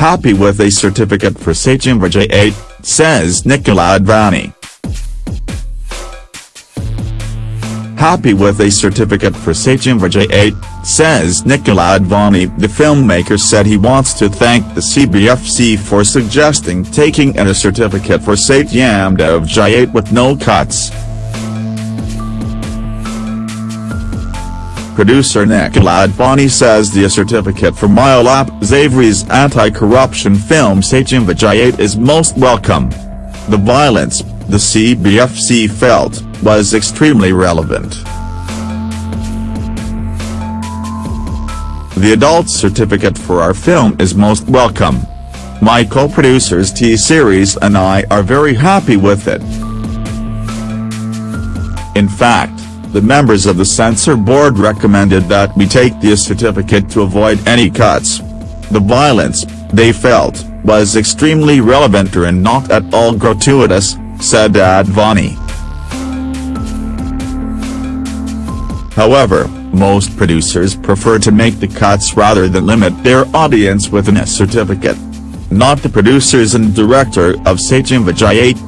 Happy with a certificate for Satyameva Jayate, says Nikkhil Advani. Happy with a certificate for Satyameva Jayate, says Nikkhil Advani. The filmmaker said he wants to thank the CBFC for suggesting taking in a certificate for Satyam 8 with no cuts. Producer Nikkhil Advani says the certificate for Milap Zaveri's anti-corruption film Satyameva Jayate is most welcome. The violence, the CBFC felt, was extremely relevant. The adult certificate for our film is most welcome. My co-producers T-Series and I are very happy with it. In fact, the members of the censor board recommended that we take the certificate to avoid any cuts. The violence, they felt, was extremely relevant and not at all gratuitous, said Advani. However, most producers prefer to make the cuts rather than limit their audience with a certificate. Not the producers and director of Satyameva Jayate.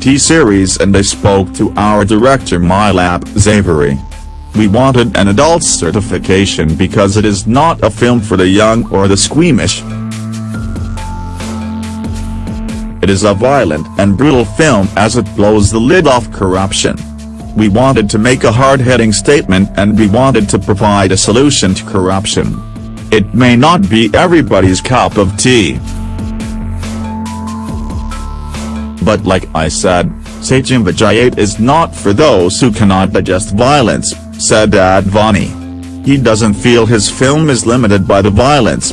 T-Series and I spoke to our director Milap Zaveri. We wanted an adult certification because it is not a film for the young or the squeamish. It is a violent and brutal film as it blows the lid off corruption. We wanted to make a hard-hitting statement and we wanted to provide a solution to corruption. It may not be everybody's cup of tea. But like I said, Satyameva Jayate is not for those who cannot digest violence, said Advani. He doesn't feel his film is limited by the violence.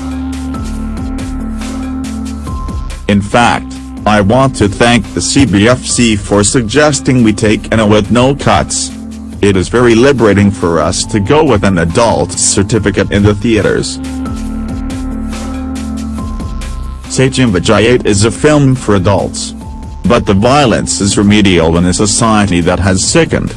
In fact, I want to thank the CBFC for suggesting we take an A with no cuts. It is very liberating for us to go with an adult certificate in the theaters. Satyameva Jayate is a film for adults. But the violence is remedial in a society that has sickened.